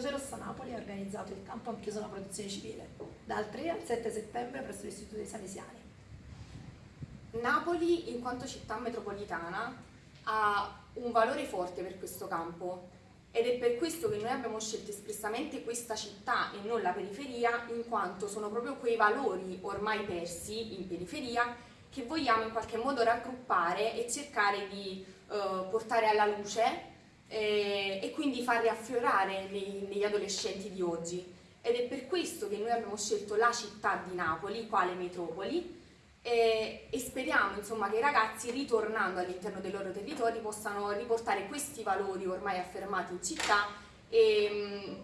Croce Rossa Napoli ha organizzato il campo Ampiuso alla protezione civile dal 3 al 7 settembre presso l'Istituto dei Salesiani. Napoli, in quanto città metropolitana, ha un valore forte per questo campo ed è per questo che noi abbiamo scelto espressamente questa città e non la periferia, in quanto sono proprio quei valori ormai persi in periferia che vogliamo in qualche modo raggruppare e cercare di eh, portare alla luce eh, e quindi far riaffiorare nei, negli adolescenti di oggi. Ed è per questo che noi abbiamo scelto la città di Napoli, quale metropoli, e, e speriamo insomma, che i ragazzi ritornando all'interno dei loro territori possano riportare questi valori ormai affermati in città e mh,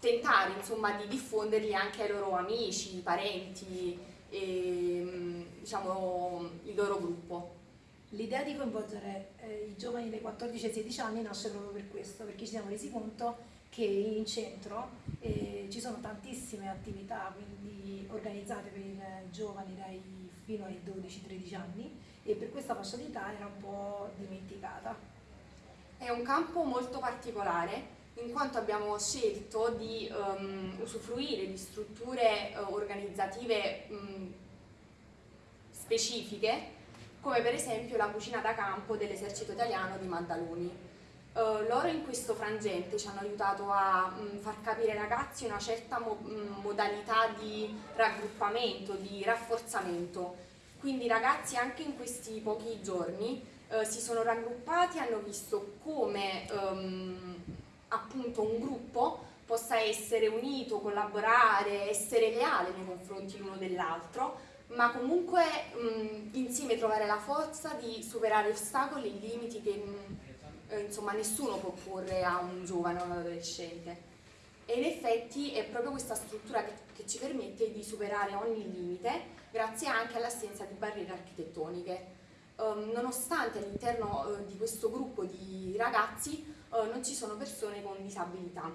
tentare insomma, di diffonderli anche ai loro amici, parenti e mh, diciamo, il loro gruppo. L'idea di coinvolgere eh, i giovani dai 14 ai 16 anni nasce proprio per questo, perché ci siamo resi conto che in centro eh, ci sono tantissime attività quindi, organizzate per i giovani dai, fino ai 12-13 anni e per questa fascia d'età era un po' dimenticata. È un campo molto particolare in quanto abbiamo scelto di um, usufruire di strutture uh, organizzative um, specifiche come per esempio la cucina da campo dell'esercito italiano di Maddaloni. Uh, loro in questo frangente ci hanno aiutato a mh, mm, far capire ai ragazzi una certa mo mh, mm, modalità di raggruppamento, di rafforzamento. Quindi i ragazzi anche in questi pochi giorni uh, si sono raggruppati hanno visto come um, appunto un gruppo possa essere unito, collaborare, essere leale nei confronti l'uno dell'altro, ma comunque mh, insieme trovare la forza di superare ostacoli e limiti che mh, eh, insomma nessuno può porre a un giovane o un adolescente. E in effetti è proprio questa struttura che, che ci permette di superare ogni limite grazie anche all'assenza di barriere architettoniche. Um, nonostante all'interno uh, di questo gruppo di ragazzi uh, non ci sono persone con disabilità.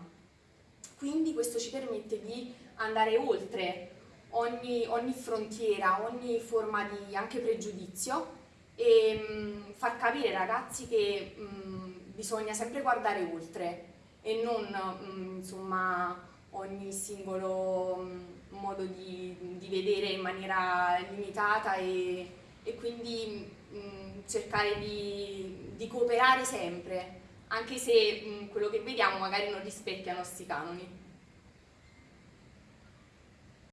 Quindi questo ci permette di andare oltre ogni, ogni frontiera, ogni forma di anche pregiudizio e mh, mm, far capire ai ragazzi che mh, mm, bisogna sempre guardare oltre e non mh, mm, insomma ogni singolo modo di, di, vedere in maniera limitata e, e quindi cercare di, di, cooperare sempre anche se quello che vediamo magari non rispecchia i nostri canoni.